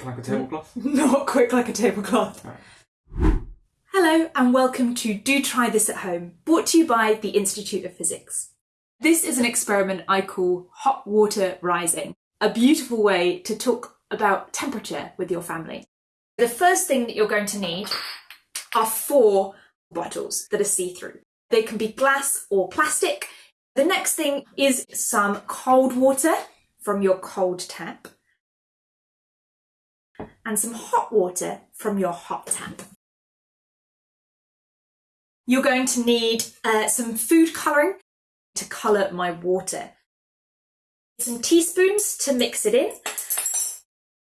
quick like a tablecloth? Not quick like a tablecloth. Hello and welcome to Do Try This at Home, brought to you by the Institute of Physics. This is an experiment I call hot water rising, a beautiful way to talk about temperature with your family. The first thing that you're going to need are four bottles that are see-through. They can be glass or plastic. The next thing is some cold water from your cold tap and some hot water from your hot tap. You're going to need uh, some food colouring to colour my water. Some teaspoons to mix it in.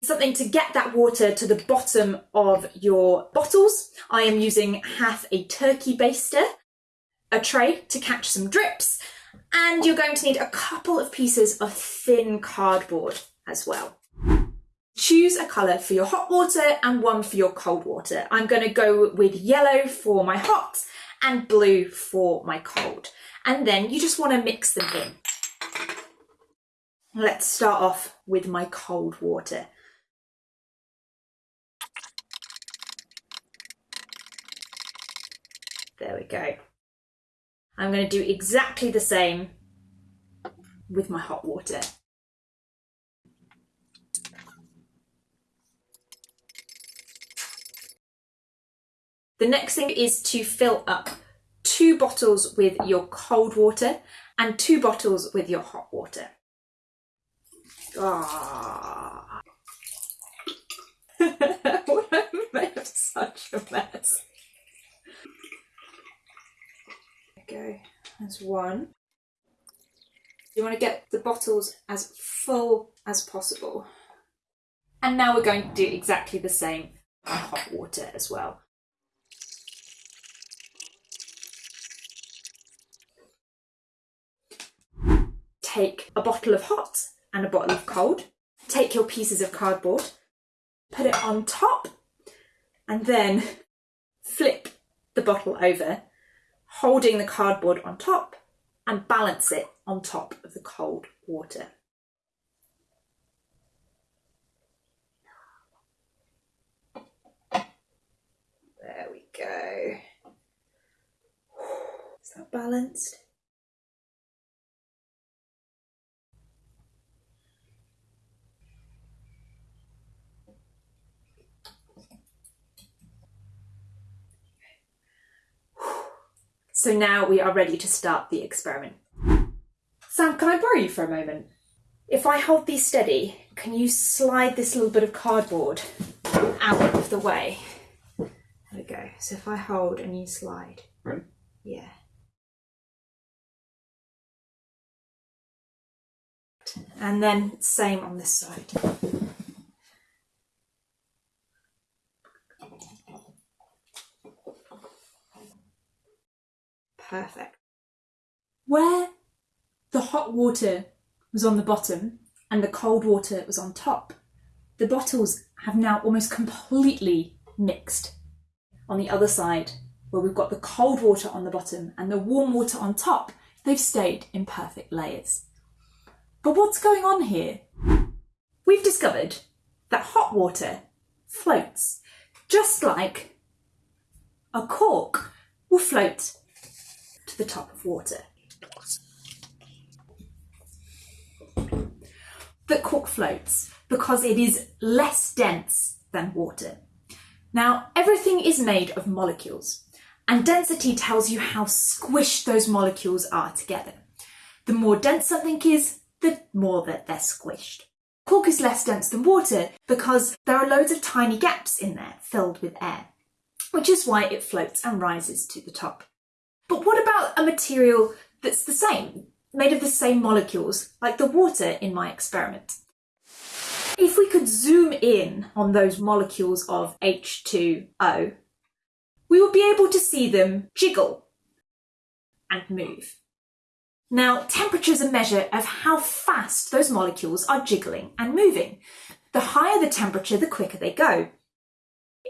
Something to get that water to the bottom of your bottles. I am using half a turkey baster, a tray to catch some drips, and you're going to need a couple of pieces of thin cardboard as well. Choose a colour for your hot water and one for your cold water. I'm going to go with yellow for my hot and blue for my cold. And then you just want to mix them in. Let's start off with my cold water. There we go. I'm going to do exactly the same with my hot water. The next thing is to fill up two bottles with your cold water and two bottles with your hot water. Ah. what I made such a mess. There Go. That's one. You want to get the bottles as full as possible. And now we're going to do exactly the same with hot water as well. Take a bottle of hot and a bottle of cold, take your pieces of cardboard, put it on top, and then flip the bottle over, holding the cardboard on top and balance it on top of the cold water. There we go. Is that balanced? So now we are ready to start the experiment. Sam, can I borrow you for a moment? If I hold these steady, can you slide this little bit of cardboard out of the way? There we go. So if I hold and you slide. Ready? Yeah. And then same on this side. Perfect. Where the hot water was on the bottom and the cold water was on top, the bottles have now almost completely mixed. On the other side, where we've got the cold water on the bottom and the warm water on top, they've stayed in perfect layers. But what's going on here? We've discovered that hot water floats, just like a cork will float the top of water. But cork floats because it is less dense than water. Now, everything is made of molecules, and density tells you how squished those molecules are together. The more dense something is, the more that they're squished. Cork is less dense than water because there are loads of tiny gaps in there filled with air, which is why it floats and rises to the top. But what about a material that's the same, made of the same molecules, like the water in my experiment? If we could zoom in on those molecules of H2O, we would be able to see them jiggle and move. Now, temperature is a measure of how fast those molecules are jiggling and moving. The higher the temperature, the quicker they go.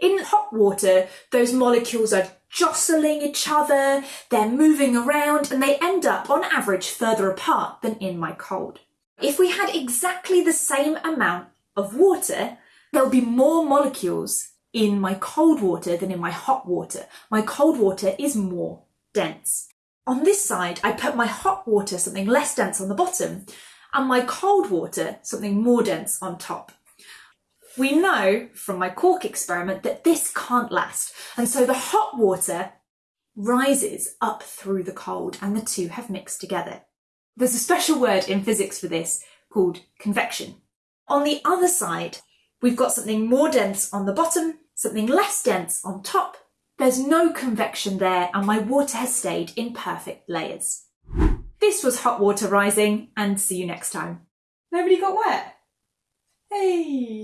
In hot water, those molecules are jostling each other, they're moving around, and they end up, on average, further apart than in my cold. If we had exactly the same amount of water, there'll be more molecules in my cold water than in my hot water. My cold water is more dense. On this side, I put my hot water, something less dense on the bottom, and my cold water, something more dense on top. We know from my cork experiment that this can't last, and so the hot water rises up through the cold and the two have mixed together. There's a special word in physics for this called convection. On the other side, we've got something more dense on the bottom, something less dense on top. There's no convection there and my water has stayed in perfect layers. This was hot water rising and see you next time. Nobody got wet? Hey!